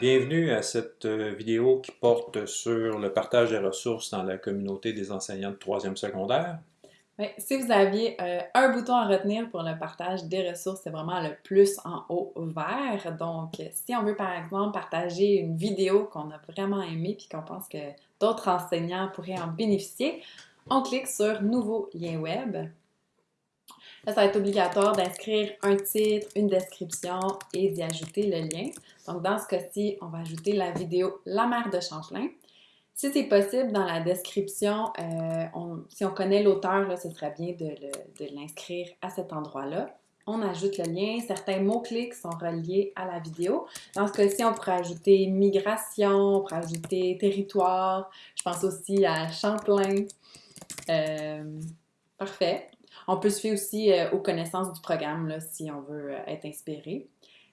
Bienvenue à cette euh, vidéo qui porte sur le partage des ressources dans la communauté des enseignants de troisième secondaire. Si vous aviez euh, un bouton à retenir pour le partage des ressources, c'est vraiment le plus en haut vert. Donc, si on veut par exemple partager une vidéo qu'on a vraiment aimée puis qu'on pense que d'autres enseignants pourraient en bénéficier, on clique sur Nouveau lien web. Là, ça va être obligatoire d'inscrire un titre, une description et d'y ajouter le lien. Donc, dans ce cas-ci, on va ajouter la vidéo La mère de Champlain. Si c'est possible, dans la description, euh, si on connaît l'auteur, ce serait bien de l'inscrire à cet endroit-là. On ajoute le lien. Certains mots-clés sont reliés à la vidéo. Dans ce cas-ci, on pourrait ajouter migration, on pourrait ajouter territoire. Je pense aussi à Champlain. Euh, parfait. On peut se fier aussi euh, aux connaissances du programme si on veut euh, être inspiré.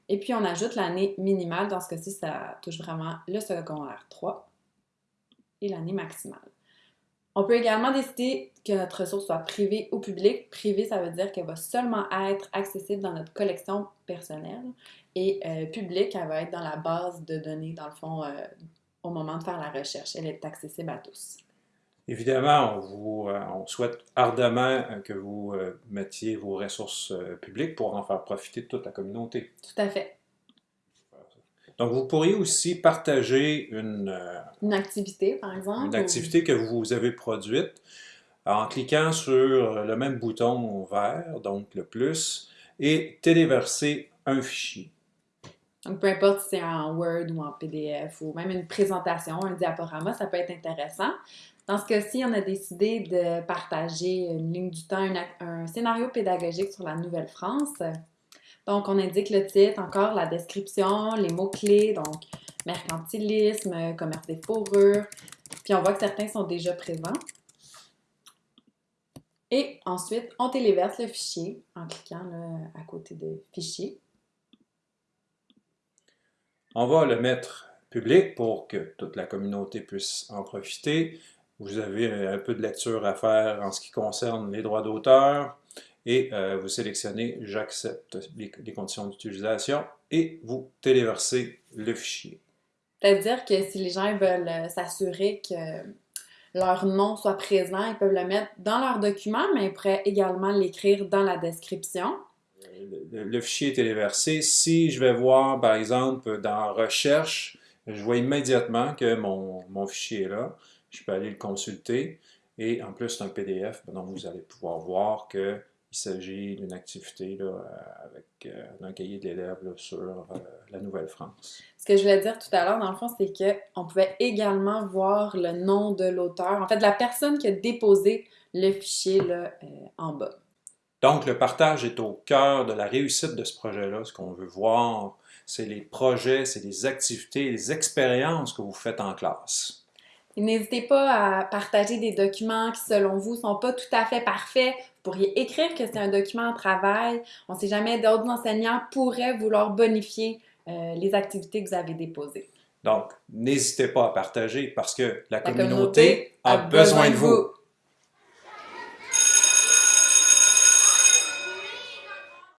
Et puis, on ajoute l'année minimale. Dans ce cas-ci, ça touche vraiment le secondaire 3 et l'année maximale. On peut également décider que notre ressource soit privée ou publique. Privée, ça veut dire qu'elle va seulement être accessible dans notre collection personnelle et euh, publique, elle va être dans la base de données, dans le fond, au moment de faire la recherche. Elle est accessible à tous. Évidemment, on, vous, euh, on souhaite ardemment euh, que vous euh, mettiez vos ressources publiques pour en faire profiter toute la communauté. Tout à fait. Donc, vous pourriez aussi partager une... une activité, par exemple. Une activité que vous avez produite en cliquant sur le même bouton vert, donc le plus, et téléverser un fichier. Donc, peu importe si c'est en Word ou en PDF ou même une présentation, un diaporama, ça peut être intéressant. Dans ce cas-ci, on a décidé de partager une ligne du temps, un, scénario pédagogique sur la Nouvelle-France. Donc, on indique le titre, encore la description, les mots-clés, donc mercantilisme, commerce des fourrures. Puis on voit que certains sont déjà présents. Et ensuite, on téléverse le fichier en cliquant à côté de Fichier. On va le mettre public pour que toute la communauté puisse en profiter. Vous avez un peu de lecture à faire en ce qui concerne les droits d'auteur et euh, vous sélectionnez « J'accepte les, conditions d'utilisation » et vous téléversez le fichier. C'est-à-dire que si les gens veulent euh, s'assurer que leur nom soit présent, ils peuvent le mettre dans leur document, mais ils pourraient également l'écrire dans la description. Le, fichier est téléversé. Si je vais voir, par exemple, dans « Recherche », je vois immédiatement que mon, mon fichier est là je peux aller le consulter. Et en plus, c'est un PDF, donc vous allez pouvoir voir qu'il s'agit d'une activité là, avec euh, un cahier de l'élève sur euh, la Nouvelle-France. Ce que je voulais dire tout à l'heure, dans le fond, c'est qu'on pouvait également voir le nom de l'auteur, en fait, la personne qui a déposé le fichier là, euh, en bas. Donc, le partage est au cœur de la réussite de ce projet-là. Ce qu'on veut voir, c'est les projets, c'est les activités, les expériences que vous faites en classe. N'hésitez pas à partager des documents qui, selon vous, ne sont pas tout à fait parfaits. Vous pourriez écrire que c'est un document de travail. On ne sait jamais, d'autres enseignants pourraient vouloir bonifier euh, les activités que vous avez déposées. Donc, n'hésitez pas à partager parce que la, communauté, a, besoin de vous.